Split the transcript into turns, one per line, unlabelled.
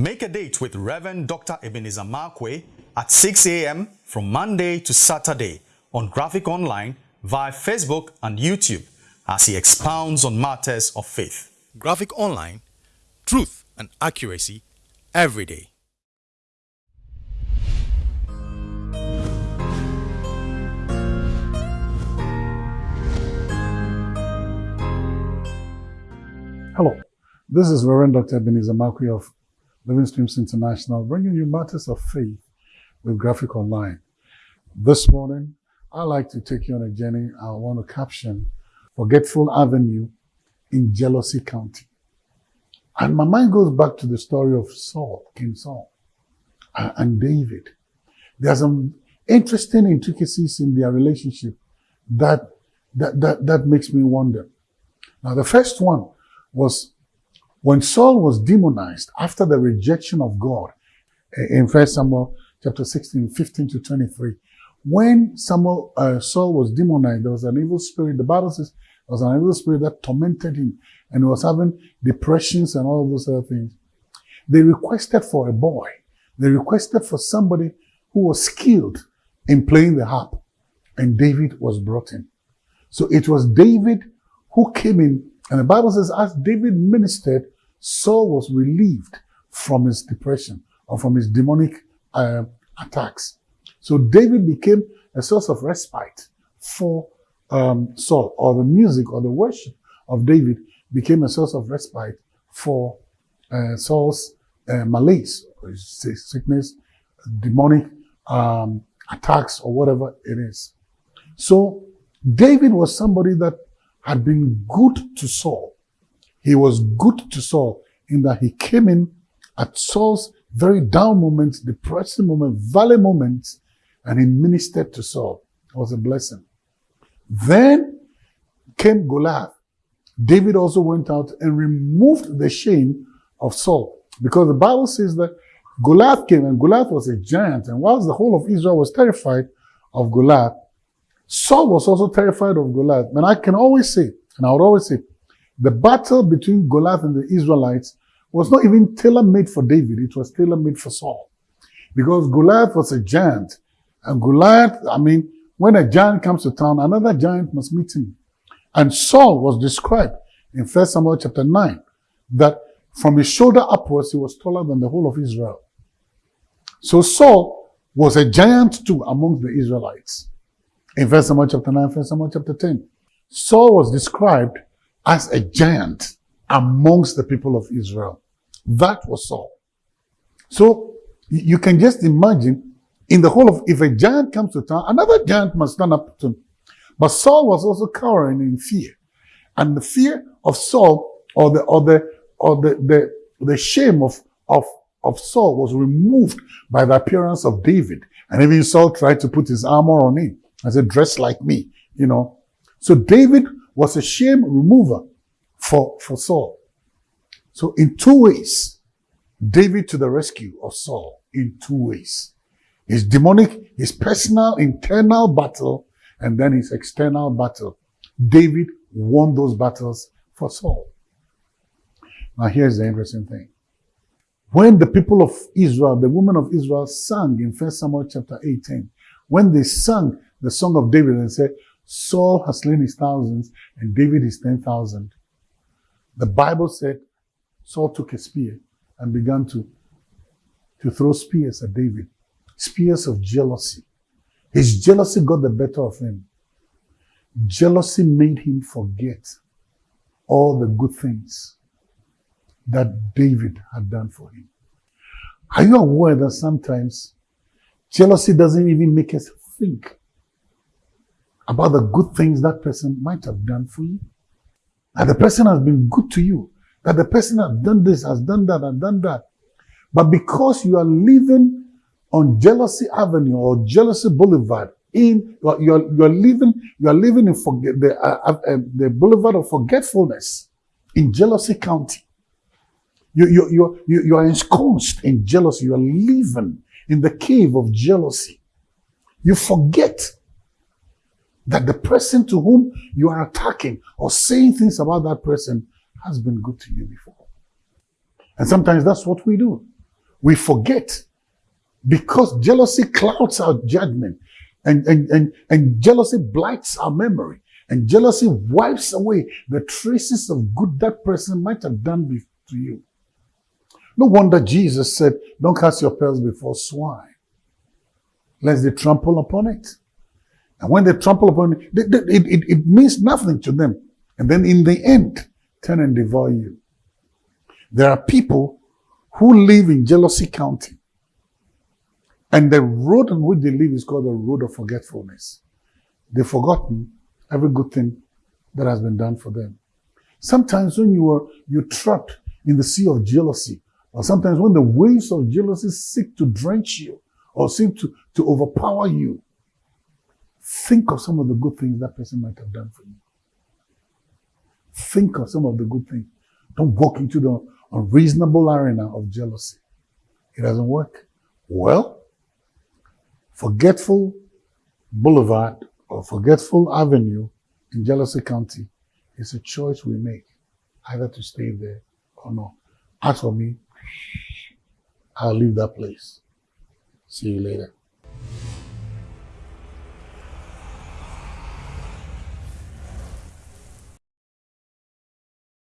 Make a date with Reverend Dr. Ebenezer Markwei at 6 a.m. from Monday to Saturday on Graphic Online via Facebook and YouTube as he expounds on matters of faith. Graphic Online, truth and accuracy every day.
Hello, this is Reverend Dr. Ebenezer Markwei of Living Streams International, bringing you matters of faith with Graphic Online. This morning, I'd like to take you on a journey. I want to caption Forgetful Avenue in Jealousy County. And my mind goes back to the story of Saul, King Saul, and David. There are some interesting intricacies in their relationship that, that, that, that makes me wonder. Now, the first one was when Saul was demonized after the rejection of God in 1 Samuel chapter 16, 15 to 23. When Samuel, uh, Saul was demonized, there was an evil spirit. The Bible says there was an evil spirit that tormented him and was having depressions and all those other things. They requested for a boy. They requested for somebody who was skilled in playing the harp. And David was brought in. So it was David who came in and the Bible says, as David ministered, Saul was relieved from his depression or from his demonic uh, attacks. So David became a source of respite for um, Saul, or the music or the worship of David became a source of respite for uh, Saul's uh, malaise, or sickness, demonic um, attacks, or whatever it is. So David was somebody that had been good to Saul. He was good to Saul in that he came in at Saul's very down moments, depressing moment, valley moment, and he ministered to Saul. It was a blessing. Then came Goliath. David also went out and removed the shame of Saul because the Bible says that Goliath came and Goliath was a giant. And whilst the whole of Israel was terrified of Goliath, Saul was also terrified of Goliath. And I can always say, and I would always say, the battle between Goliath and the Israelites was not even tailor-made for David. It was tailor-made for Saul. Because Goliath was a giant. And Goliath, I mean, when a giant comes to town, another giant must meet him. And Saul was described in 1 Samuel chapter 9 that from his shoulder upwards, he was taller than the whole of Israel. So Saul was a giant too among the Israelites in 1 Samuel chapter 9, 1 Samuel chapter 10. Saul was described as a giant amongst the people of Israel. That was Saul. So you can just imagine in the whole of, if a giant comes to town, another giant must stand up to him. But Saul was also cowering in fear. And the fear of Saul or the, or the, or the, the, the shame of, of, of Saul was removed by the appearance of David. And even Saul tried to put his armor on him. I said, dress like me, you know. So David was a shame remover for, for Saul. So in two ways, David to the rescue of Saul in two ways. His demonic, his personal internal battle, and then his external battle. David won those battles for Saul. Now here's the interesting thing. When the people of Israel, the women of Israel sang in 1 Samuel chapter 18, when they sang the song of David and said, Saul has slain his thousands and David his 10,000. The Bible said Saul took a spear and began to, to throw spears at David. Spears of jealousy. His jealousy got the better of him. Jealousy made him forget all the good things that David had done for him. Are you aware that sometimes jealousy doesn't even make us think about the good things that person might have done for you. That the person has been good to you. That the person has done this, has done that, and done that. But because you are living on Jealousy Avenue or Jealousy Boulevard, in you're you're, living you're living in forget the uh, uh, uh, the boulevard of forgetfulness in Jealousy County. You you you you you are ensconced in jealousy. You are living in the cave of jealousy. You forget that the person to whom you are attacking or saying things about that person has been good to you before. And sometimes that's what we do. we forget because jealousy clouds our judgment and, and, and, and jealousy blights our memory and jealousy wipes away the traces of good that person might have done to you. No wonder Jesus said, don't cast your pearls before swine, lest they trample upon it. And when they trample upon it, it, it, it means nothing to them. And then in the end, turn and devour you. There are people who live in jealousy county. And the road on which they live is called the road of forgetfulness. They've forgotten every good thing that has been done for them. Sometimes when you are you're trapped in the sea of jealousy, or sometimes when the waves of jealousy seek to drench you or seek to, to overpower you, think of some of the good things that person might have done for you. Think of some of the good things. Don't walk into the unreasonable arena of jealousy. It doesn't work. Well, forgetful boulevard or forgetful avenue in Jealousy County is a choice we make either to stay there or not. As for me, I'll leave that place. See you later.